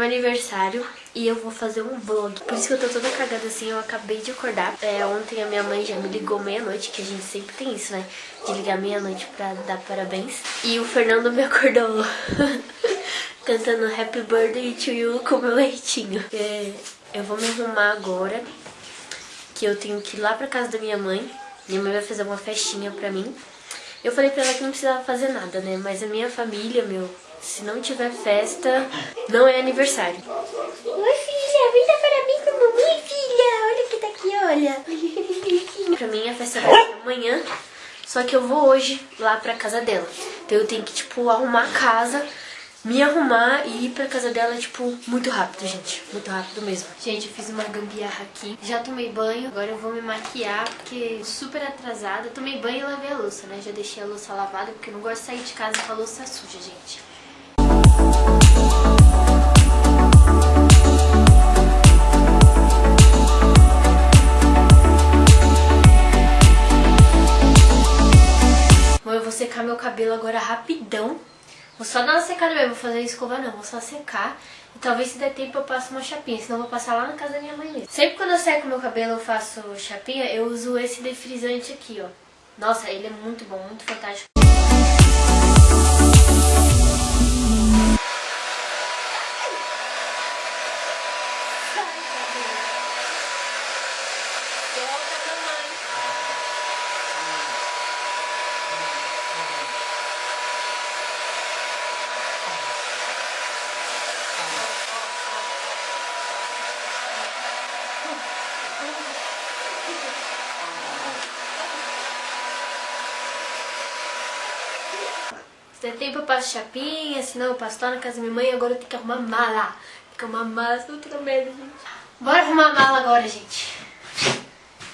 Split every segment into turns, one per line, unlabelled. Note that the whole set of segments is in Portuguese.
Meu aniversário e eu vou fazer um vlog. Por isso que eu tô toda cagada assim, eu acabei de acordar. É, ontem a minha mãe já me ligou meia-noite, que a gente sempre tem isso, né? De ligar meia-noite pra dar parabéns. E o Fernando me acordou cantando Happy Birthday to you com meu leitinho. É, eu vou me arrumar agora, que eu tenho que ir lá pra casa da minha mãe. Minha mãe vai fazer uma festinha pra mim. Eu falei pra ela que não precisava fazer nada, né? Mas a minha família, meu, se não tiver festa, não é aniversário. Oi, filha, vem dar parabéns pra mamãe, filha. Olha que tá aqui, olha. pra mim a festa vai ser amanhã, só que eu vou hoje lá pra casa dela. Então eu tenho que, tipo, arrumar a casa me arrumar e ir pra casa dela, tipo, muito rápido, gente. Muito rápido mesmo. Gente, eu fiz uma gambiarra aqui. Já tomei banho, agora eu vou me maquiar, porque super atrasada. Tomei banho e lavei a louça, né? Já deixei a louça lavada, porque eu não gosto de sair de casa com a louça suja, gente. Secar meu cabelo agora rapidão Vou só dar uma secada mesmo, vou fazer escova não, vou só secar. E talvez se der tempo eu passe uma chapinha, senão eu vou passar lá na casa da minha mãe mesmo. Sempre quando eu seco meu cabelo eu faço chapinha, eu uso esse defrisante aqui, ó. Nossa, ele é muito bom, muito fantástico. Se tempo eu passo chapinha, senão eu passo lá na casa da minha mãe agora eu tenho que arrumar mala. Tem que arrumar mala, tô outra merda, gente. Bora arrumar mala agora, gente.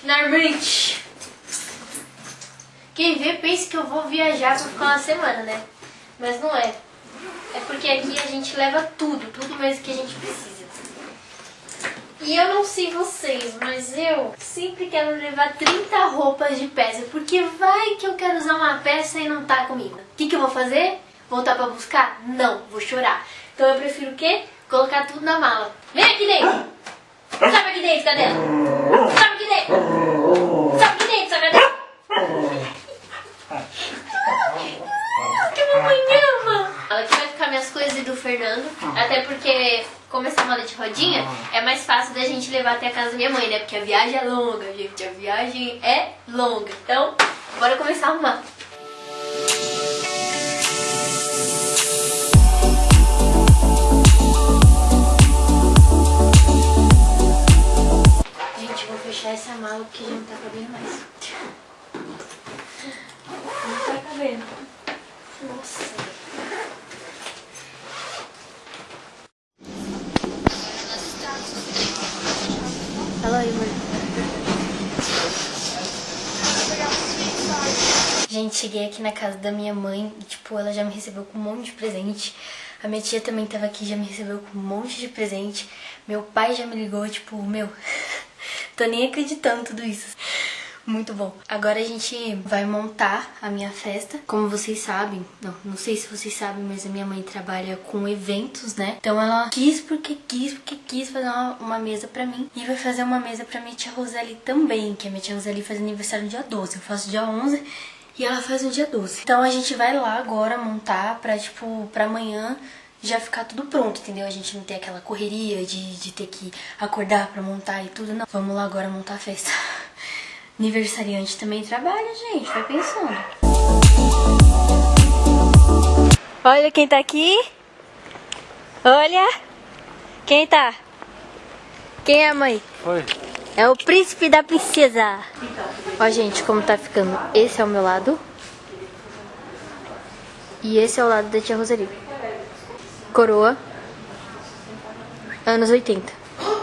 Finalmente. Quem vê pensa que eu vou viajar pra ficar uma semana, né? Mas não é. É porque aqui a gente leva tudo, tudo mesmo que a gente precisa. E eu não sei vocês, mas eu sempre quero levar 30 roupas de peça, porque vai que eu quero usar uma peça e não tá comigo. O que, que eu vou fazer? Voltar pra buscar? Não, vou chorar. Então eu prefiro o quê? Colocar tudo na mala. Vem aqui dentro! Sabe aqui dentro, cadela! Sabe aqui dentro! Sabe aqui dentro, sua cadela! que mamãe ama! Aqui vai ficar minhas coisas e do Fernando, até porque como essa mala de rodinha, é mais fácil da gente levar até a casa da minha mãe, né? Porque a viagem é longa, gente. A viagem é longa. Então, bora começar a arrumar. Gente, cheguei aqui na casa da minha mãe e, tipo, ela já me recebeu com um monte de presente. A minha tia também tava aqui, já me recebeu com um monte de presente. Meu pai já me ligou, tipo, meu, tô nem acreditando tudo isso. Muito bom. Agora a gente vai montar a minha festa. Como vocês sabem, não, não sei se vocês sabem, mas a minha mãe trabalha com eventos, né? Então ela quis porque quis, porque quis fazer uma, uma mesa pra mim. E vai fazer uma mesa pra minha tia Roseli também, que a minha tia Roseli faz aniversário no dia 12. Eu faço dia 11 e ela faz no dia 12. Então a gente vai lá agora montar pra, tipo, pra amanhã já ficar tudo pronto, entendeu? A gente não ter aquela correria de, de ter que acordar pra montar e tudo, não. Vamos lá agora montar a festa. Aniversariante também trabalha, gente. Vai pensando. Olha quem tá aqui. Olha. Quem tá? Quem é, mãe?
Oi.
É o príncipe da princesa. Ó, gente, como tá ficando. Esse é o meu lado. E esse é o lado da tia Roseli. Coroa. Anos 80.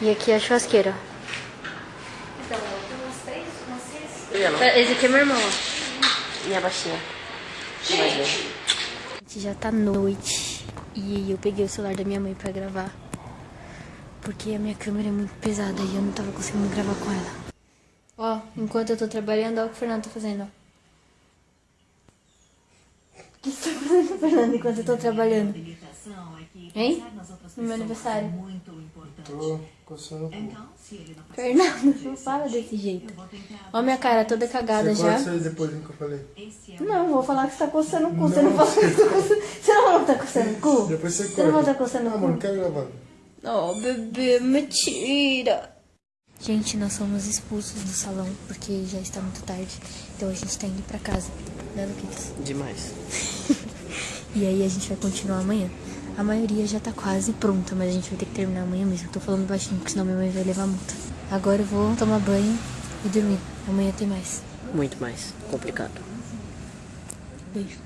E aqui é a churrasqueira. Esse aqui é meu irmão, ó. Minha baixinha. Já tá noite. E eu peguei o celular da minha mãe pra gravar. Porque a minha câmera é muito pesada e eu não tava conseguindo gravar com ela. Ó, enquanto eu tô trabalhando, olha o que o Fernando tá fazendo, ó. O que você tá fazendo, Fernando, enquanto eu tô trabalhando? Hein? No meu aniversário.
Tô coçando o cu.
Fernando, não fala desse jeito. Ó minha cara toda cagada
Você
já.
sair depois do que eu falei.
Não, vou falar que você tá coçando o cu. Você não falou que você tá coçando. Você não falou que tá coçando o cu?
Depois você
Você não vai
corta.
estar coçando
Ah,
o
mano,
cu?
quero gravar.
Oh, bebê, mentira. Gente, nós somos expulsos do salão porque já está muito tarde. Então a gente tá indo pra casa. Né, Luquinhas?
Demais.
E aí a gente vai continuar amanhã. A maioria já tá quase pronta, mas a gente vai ter que terminar amanhã mesmo. Tô falando baixinho, porque senão minha mãe vai levar multa. Agora eu vou tomar banho e dormir. Amanhã tem mais.
Muito mais complicado.
Beijo.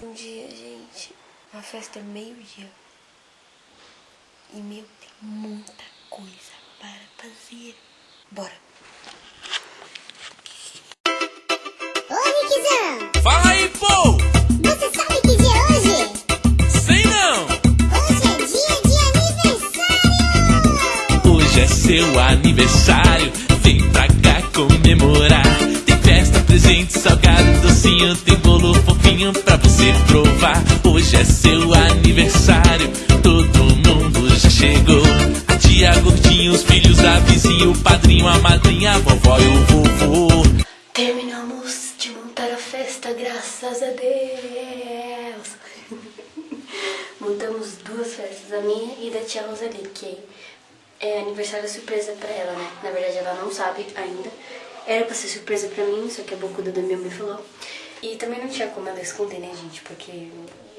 Bom dia, gente. A festa é meio-dia. E, meu, tem muita coisa para fazer. Bora.
Seu aniversário, vem pra cá comemorar. Tem festa, presente, salgado, docinho, tem bolo fofinho pra você provar. Hoje é seu aniversário, todo mundo já chegou. A tia gordinha, os filhos, a vizinha, o padrinho, a madrinha, a vovó e o vovô.
Terminamos de montar a festa, graças a Deus. Montamos duas festas, a minha e da tia Rosalie, que é aniversário surpresa pra ela, né? Na verdade, ela não sabe ainda. Era pra ser surpresa pra mim, só que a bocuda da minha mãe falou. E também não tinha como ela esconder, né, gente? Porque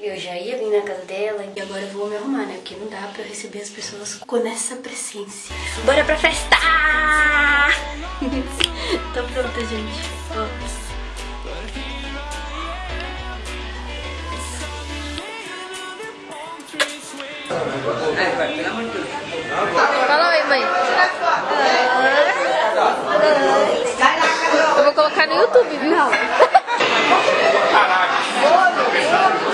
eu já ia vir na casa dela e agora eu vou me arrumar, né? Porque não dá pra eu receber as pessoas com essa presença. Bora pra festa! Tô pronta, gente. Ó.
Fala oi, mãe. Eu vou colocar no YouTube, viu?
Assopra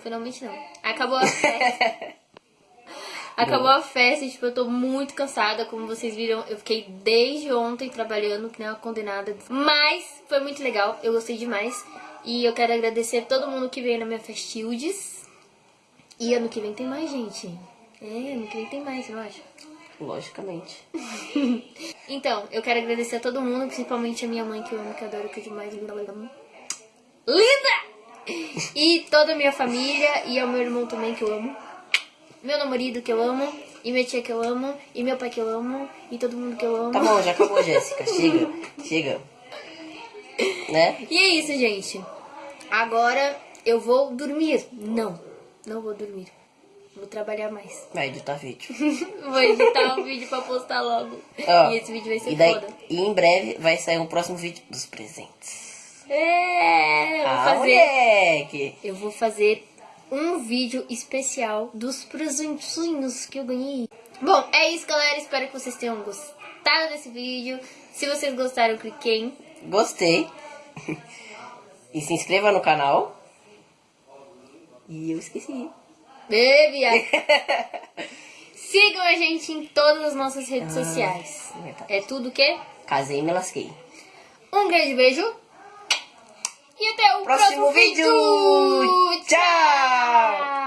finalmente não. Acabou a festa. Acabou a festa, tipo, eu tô muito cansada, como vocês viram, eu fiquei desde ontem trabalhando, que nem uma condenada. Mas foi muito legal, eu gostei demais. E eu quero agradecer a todo mundo que veio na minha Festildes. E ano que vem tem mais, gente. É, ano que vem tem mais, eu acho.
Logicamente.
Então, eu quero agradecer a todo mundo, principalmente a minha mãe, que eu amo, que eu adoro, que é demais. Linda! E toda a minha família, e ao meu irmão também, que eu amo. Meu namorado, que eu amo. E minha tia, que eu amo. E meu pai, que eu amo. E todo mundo que eu amo.
Tá bom, já acabou, Jéssica. Chega, chega. Né?
E é isso, gente. Agora eu vou dormir. Não, não vou dormir. Vou trabalhar mais.
Vai editar vídeo.
Vou editar um vídeo pra postar logo.
Ó,
e esse vídeo vai ser
e, daí,
foda.
e em breve vai sair um próximo vídeo dos presentes.
É, eu vou
Ah,
fazer.
moleque!
Eu vou fazer um vídeo especial dos presentinhos que eu ganhei. Bom, é isso, galera. Espero que vocês tenham gostado desse vídeo. Se vocês gostaram, cliquem. em
Gostei. E se inscreva no canal. E eu esqueci.
Bebia. Sigam a gente em todas as nossas redes
Ah,
sociais. É tudo o quê?
Casei e me lasquei.
Um grande beijo. E até o
Próximo
próximo,
vídeo. Tchau.